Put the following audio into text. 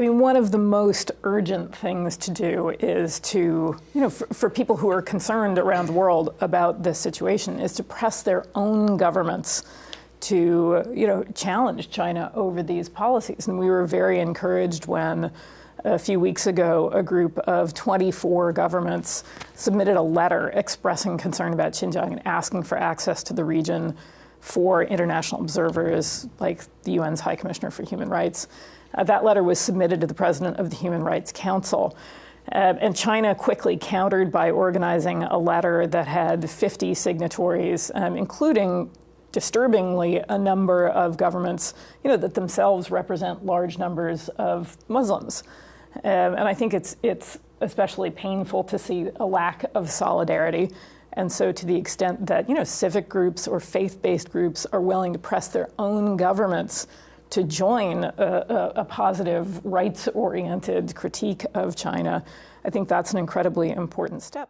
mean, one of the most urgent things to do is to, you know, for, for, people who are concerned around the world about this situation, is to press their own governments to, you know, challenge China over these policies. And we were very encouraged when a few weeks ago, a group of 24 governments submitted a letter expressing concern about Xinjiang and asking for access to the region for international observers like the UN's High Commissioner for Human Rights. Uh, that letter was submitted to the president of the Human Rights Council. Uh, and China quickly countered by organizing a letter that had 50 signatories, um, including disturbingly a number of governments, you know, that themselves represent large numbers of Muslims. Um, and I think it's it's especially painful to see a lack of solidarity. And so, to the extent that you know civic groups or faith-based groups are willing to press their own governments to join a, a, a positive, rights-oriented critique of China, I think that's an incredibly important step.